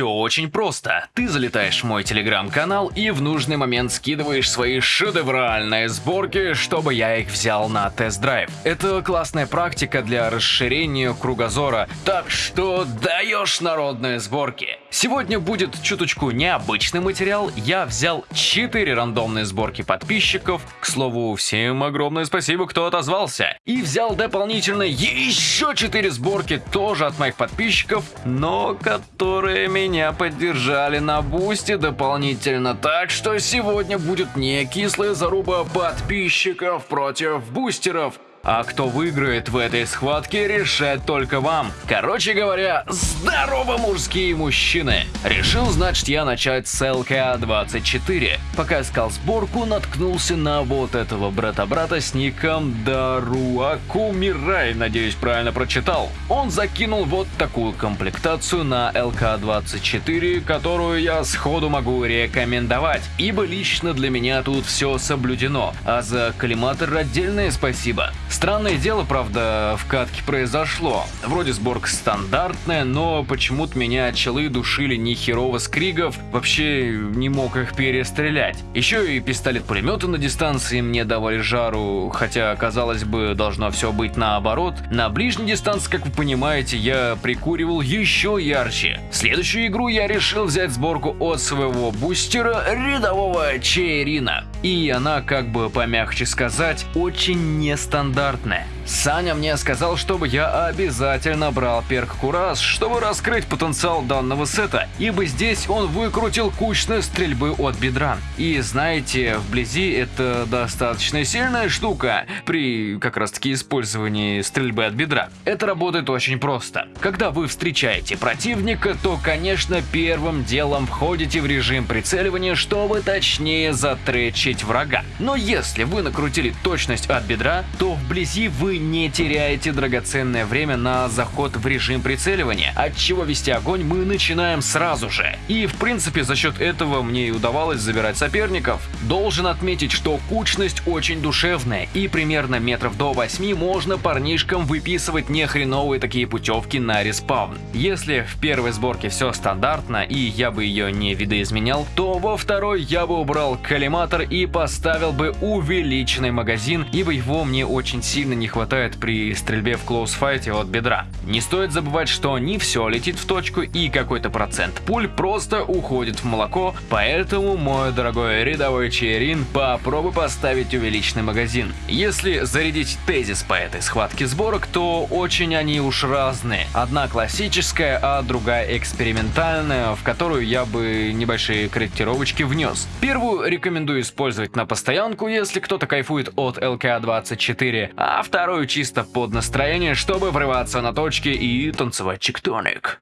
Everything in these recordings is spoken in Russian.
все очень просто. Ты залетаешь в мой телеграм-канал и в нужный момент скидываешь свои шедевральные сборки, чтобы я их взял на тест-драйв. Это классная практика для расширения кругозора, так что даешь народные сборки. Сегодня будет чуточку необычный материал. Я взял 4 рандомные сборки подписчиков. К слову, всем огромное спасибо, кто отозвался. И взял дополнительно еще 4 сборки тоже от моих подписчиков, но которые меня поддержали на бусте дополнительно. Так что сегодня будет не кислая заруба подписчиков против бустеров. А кто выиграет в этой схватке, решать только вам. Короче говоря, здорово, мужские мужчины! Решил, значит, я начать с ЛК-24. Пока искал сборку, наткнулся на вот этого брата-брата с ником Даруаку Мирай, надеюсь, правильно прочитал. Он закинул вот такую комплектацию на ЛК-24, которую я сходу могу рекомендовать, ибо лично для меня тут все соблюдено, а за коллиматор отдельное спасибо. Странное дело, правда, в катке произошло. Вроде сборка стандартная, но почему-то меня челы душили ни херово скригов, вообще не мог их перестрелять. Еще и пистолет-пулеметы на дистанции мне давали жару, хотя, казалось бы, должно все быть наоборот. На ближней дистанции, как вы понимаете, я прикуривал еще ярче. следующую игру я решил взять сборку от своего бустера рядового Чейрина. И она, как бы помягче сказать, очень нестандартная. Саня мне сказал, чтобы я обязательно брал перк Кураж, чтобы раскрыть потенциал данного сета, ибо здесь он выкрутил кучность стрельбы от бедра. И знаете, вблизи это достаточно сильная штука при как раз таки использовании стрельбы от бедра. Это работает очень просто. Когда вы встречаете противника, то конечно первым делом входите в режим прицеливания, чтобы точнее затречить врага. Но если вы накрутили точность от бедра, то вблизи вы не теряете драгоценное время на заход в режим прицеливания, от чего вести огонь мы начинаем сразу же. И в принципе за счет этого мне и удавалось забирать соперников. Должен отметить, что кучность очень душевная и примерно метров до 8 можно парнишкам выписывать нехреновые такие путевки на респаун. Если в первой сборке все стандартно и я бы ее не видоизменял, то во второй я бы убрал коллиматор и поставил бы увеличенный магазин, ибо его мне очень сильно не хватает хватает при стрельбе в клоусфайте от бедра. Не стоит забывать, что не все летит в точку и какой-то процент пуль просто уходит в молоко, поэтому, мой дорогой рядовой Чейрин, попробуй поставить увеличенный магазин. Если зарядить тезис по этой схватке сборок, то очень они уж разные. Одна классическая, а другая экспериментальная, в которую я бы небольшие корректировочки внес. Первую рекомендую использовать на постоянку, если кто-то кайфует от ЛК-24, а вторую делаю чисто под настроение, чтобы врываться на точки и танцевать чиктоник.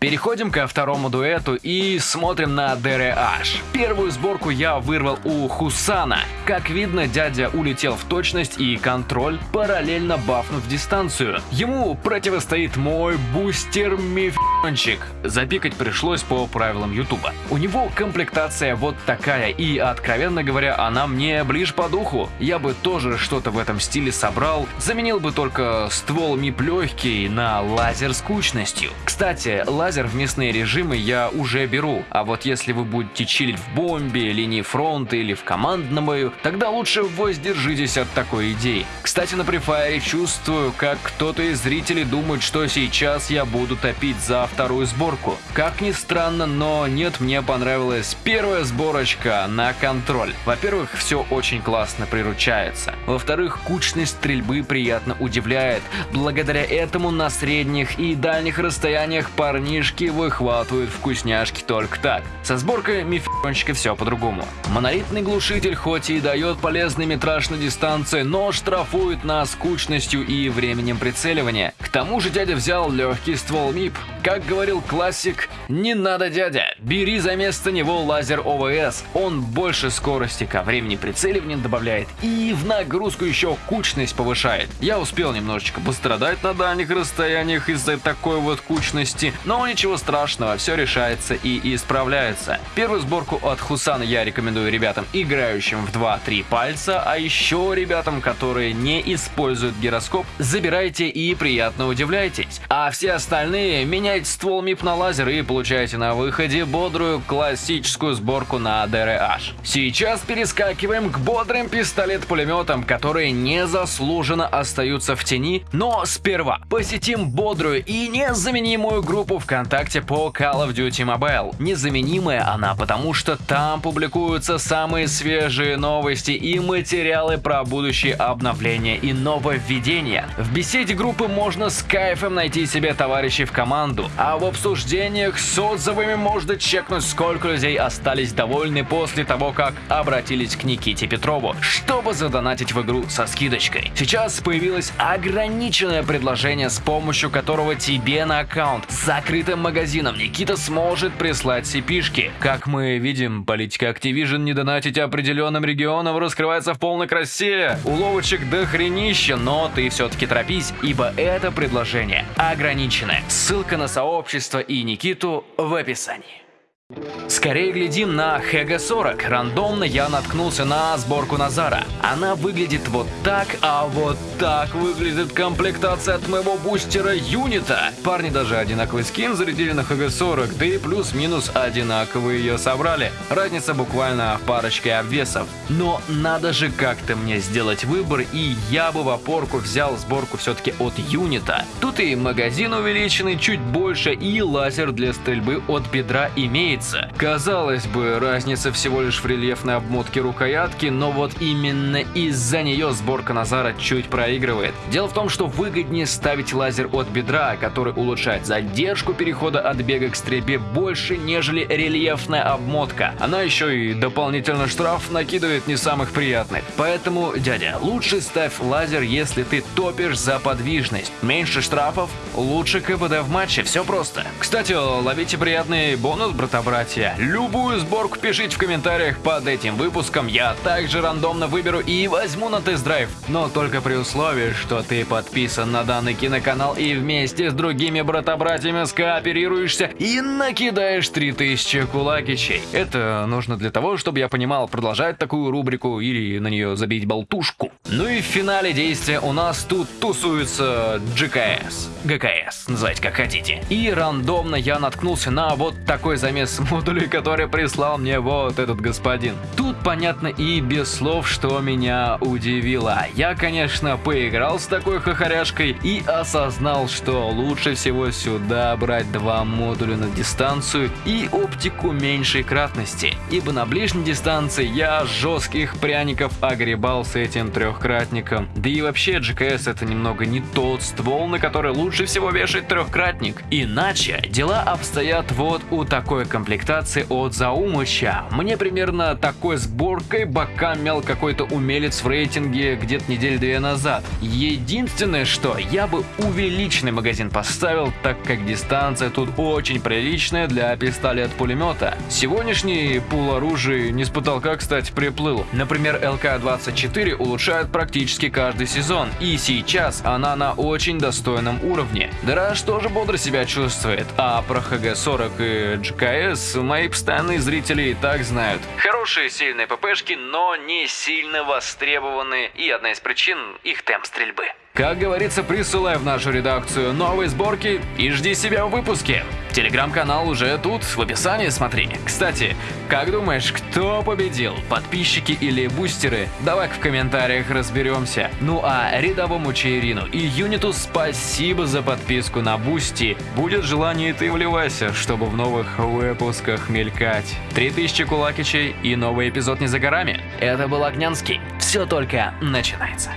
Переходим ко второму дуэту и смотрим на DRH. Первую сборку я вырвал у Хусана. Как видно, дядя улетел в точность и контроль, параллельно бафнув дистанцию. Ему противостоит мой бустер Мифончик. Запикать пришлось по правилам Ютуба. У него комплектация вот такая, и, откровенно говоря, она мне ближе по духу. Я бы тоже что-то в этом стиле собрал, заменил бы только ствол МИП легкий на лазер с кучностью. Кстати, лазер лазер в местные режимы я уже беру, а вот если вы будете чилить в бомбе, линии фронта или в командном бою, тогда лучше воздержитесь от такой идеи. Кстати, на префайре чувствую, как кто-то из зрителей думает, что сейчас я буду топить за вторую сборку. Как ни странно, но нет, мне понравилась первая сборочка на контроль. Во-первых, все очень классно приручается. Во-вторых, кучность стрельбы приятно удивляет. Благодаря этому на средних и дальних расстояниях парни парнишки выхватывают вкусняшки только так. Со сборкой мифончика все по-другому. Монолитный глушитель хоть и дает полезный метраж на дистанции, но штрафует нас скучностью и временем прицеливания. К тому же дядя взял легкий ствол МИП. Как говорил классик, не надо дядя, бери за место него лазер ОВС. Он больше скорости ко времени прицеливания добавляет и в нагрузку еще кучность повышает. Я успел немножечко пострадать на дальних расстояниях из-за такой вот кучности, но ничего страшного, все решается и исправляется. Первую сборку от Хусана я рекомендую ребятам, играющим в 2-3 пальца, а еще ребятам, которые не используют гироскоп, забирайте и приятно удивляйтесь. А все остальные меняйте меняете ствол МИП на лазер и получаете на выходе бодрую классическую сборку на DRH. Сейчас перескакиваем к бодрым пистолет-пулеметам, которые незаслуженно остаются в тени, но сперва посетим бодрую и незаменимую группу ВКонтакте по Call of Duty Mobile. Незаменимая она, потому что там публикуются самые свежие новости и материалы про будущие обновления и нововведения. В беседе группы можно с кайфом найти себе товарищей в команду, а в обсуждениях с отзывами можно чекнуть, сколько людей остались довольны после того, как обратились к Никите Петрову, чтобы задонатить в игру со скидочкой. Сейчас появилось ограниченное предложение, с помощью которого тебе на аккаунт с закрытым магазином Никита сможет прислать cp Как мы видим, политика Activision не донатить определенным регионам раскрывается в полной красе. Уловочек до хренища, но ты все-таки торопись, ибо это предложение ограниченное. Ссылка на сообщество и Никиту в описании. Скорее глядим на ХГ-40. Рандомно я наткнулся на сборку Назара. Она выглядит вот так, а вот так выглядит комплектация от моего бустера Юнита. Парни даже одинаковый скин зарядили на ХГ-40, да и плюс-минус одинаковые ее собрали. Разница буквально в парочке обвесов. Но надо же как-то мне сделать выбор, и я бы в опорку взял сборку все-таки от Юнита. Тут и магазин увеличенный чуть больше, и лазер для стрельбы от бедра имеется имеется. Казалось бы, разница всего лишь в рельефной обмотке рукоятки, но вот именно из-за нее сборка Назара чуть проигрывает. Дело в том, что выгоднее ставить лазер от бедра, который улучшает задержку перехода от бега к стрельбе больше, нежели рельефная обмотка. Она еще и дополнительно штраф накидывает не самых приятных. Поэтому, дядя, лучше ставь лазер, если ты топишь за подвижность. Меньше штрафов, лучше КПД в матче, все просто. Кстати, ловите приятный бонус, брата братья. Любую сборку пишите в комментариях под этим выпуском, я также рандомно выберу и возьму на тест-драйв. Но только при условии, что ты подписан на данный киноканал и вместе с другими брата-братьями скооперируешься и накидаешь 3000 кулакичей. Это нужно для того, чтобы я понимал, продолжать такую рубрику или на нее забить болтушку. Ну и в финале действия у нас тут тусуется GKS. GKS, называйте как хотите. И рандомно я наткнулся на вот такой замес модулей, который прислал мне вот этот господин. Тут понятно и без слов, что меня удивило. Я, конечно, поиграл с такой хохоряшкой и осознал, что лучше всего сюда брать два модуля на дистанцию и оптику меньшей кратности, ибо на ближней дистанции я жестких пряников огребал с этим трехкратником. Да и вообще GKS это немного не тот ствол, на который лучше всего вешать трехкратник. Иначе дела обстоят вот у такой комплектации комплектации от Заумыча. Мне примерно такой сборкой бока мял какой-то умелец в рейтинге где-то неделю-две назад. Единственное, что я бы увеличенный магазин поставил, так как дистанция тут очень приличная для пистолет-пулемета. Сегодняшний пул оружия не с потолка, кстати, приплыл. Например, ЛК-24 улучшает практически каждый сезон, и сейчас она на очень достойном уровне. Драж тоже бодро себя чувствует, а про ХГ-40 и GKS Гресс мои постоянные зрители и так знают. Хорошие сильные ППшки, но не сильно востребованные, и одна из причин – их темп стрельбы. Как говорится, присылай в нашу редакцию новые сборки и жди себя в выпуске. Телеграм-канал уже тут, в описании смотри. Кстати, как думаешь, кто победил, подписчики или бустеры? Давай в комментариях разберемся. Ну а рядовому Чаирину и Юниту спасибо за подписку на Boosty. Будет желание, ты вливайся, чтобы в новых выпусках мелькать. 3000 кулакичей и новый эпизод не за горами. Это был Огнянский. Все только начинается.